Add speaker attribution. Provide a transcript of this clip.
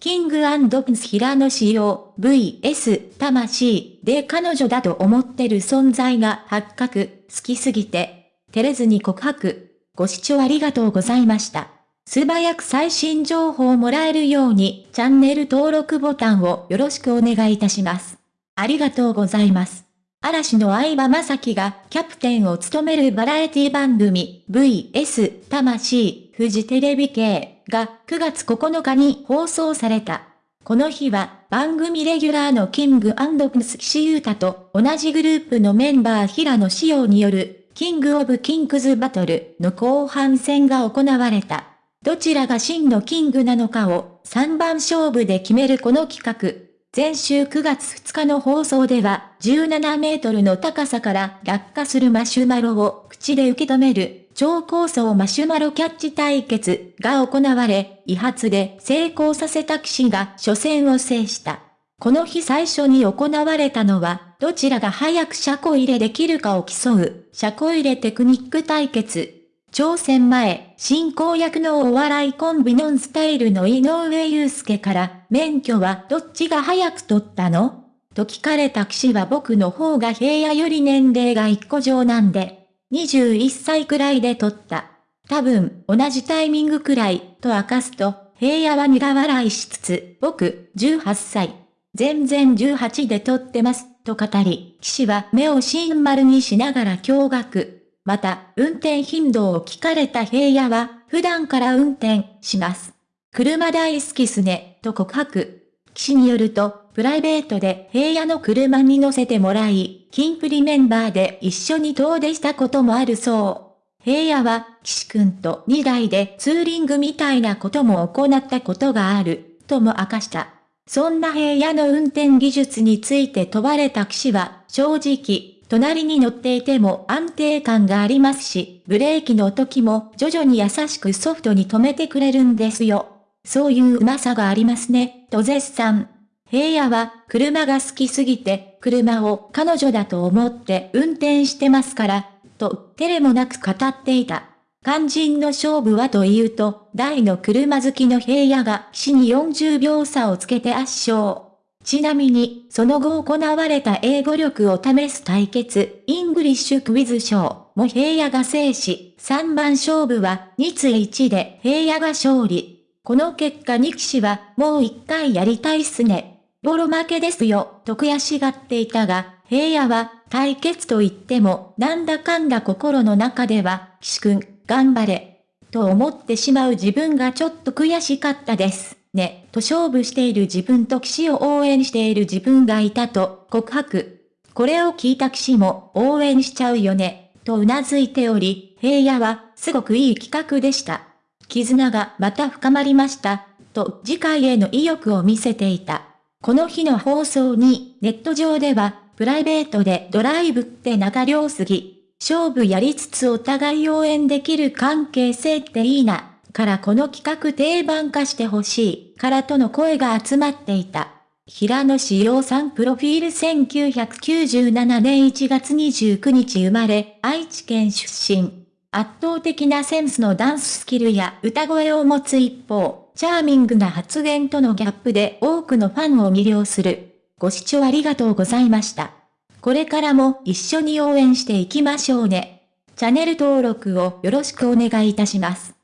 Speaker 1: キングプンス平野仕様 VS 魂で彼女だと思ってる存在が発覚、好きすぎて、照れずに告白。ご視聴ありがとうございました。素早く最新情報をもらえるようにチャンネル登録ボタンをよろしくお願いいたします。ありがとうございます。嵐の相葉雅紀がキャプテンを務めるバラエティ番組 VS 魂フジテレビ系が9月9日に放送された。この日は番組レギュラーのキングプス岸優太と同じグループのメンバー平野紫耀によるキングオブキングズバトルの後半戦が行われた。どちらが真のキングなのかを3番勝負で決めるこの企画。前週9月2日の放送では、17メートルの高さから落下するマシュマロを口で受け止める、超高層マシュマロキャッチ対決が行われ、威発で成功させた騎士が初戦を制した。この日最初に行われたのは、どちらが早く車庫入れできるかを競う、車庫入れテクニック対決。挑戦前、進行役のお笑いコンビノンスタイルの井上祐介から、免許はどっちが早く取ったの？と聞かれた騎士は僕の方が平野より年齢が一個上なんで、21歳くらいで取った。多分、同じタイミングくらい、と明かすと、平野は苦笑いしつつ、僕、18歳。全然18で取ってます、と語り、騎士は目をシン丸にしながら驚愕。また、運転頻度を聞かれた平野は、普段から運転します。車大好きすね、と告白。騎士によると、プライベートで平野の車に乗せてもらい、キンプリメンバーで一緒に遠出したこともあるそう。平野は、騎士くんと2台でツーリングみたいなことも行ったことがある、とも明かした。そんな平野の運転技術について問われた騎士は、正直、隣に乗っていても安定感がありますし、ブレーキの時も徐々に優しくソフトに止めてくれるんですよ。そういううまさがありますね、と絶賛。平野は車が好きすぎて車を彼女だと思って運転してますから、と照れもなく語っていた。肝心の勝負はというと、大の車好きの平野が死に40秒差をつけて圧勝。ちなみに、その後行われた英語力を試す対決、 English quiz show も平野が制し、3番勝負は2対1で平野が勝利。この結果に岸は、もう一回やりたいっすね。ボロ負けですよ、と悔しがっていたが、平野は、対決と言っても、なんだかんだ心の中では、岸くん、頑張れ。と思ってしまう自分がちょっと悔しかったです。ね、と勝負している自分と岸を応援している自分がいたと告白。これを聞いた騎士も応援しちゃうよね、と頷いており、平野はすごくいい企画でした。絆がまた深まりました、と次回への意欲を見せていた。この日の放送にネット上では、プライベートでドライブって仲良すぎ。勝負やりつつお互い応援できる関係性っていいな。からこの企画定番化してほしい、からとの声が集まっていた。平野志陽さんプロフィール1997年1月29日生まれ、愛知県出身。圧倒的なセンスのダンススキルや歌声を持つ一方、チャーミングな発言とのギャップで多くのファンを魅了する。ご視聴ありがとうございました。これからも一緒に応援していきましょうね。チャンネル登録をよろしくお願いいたします。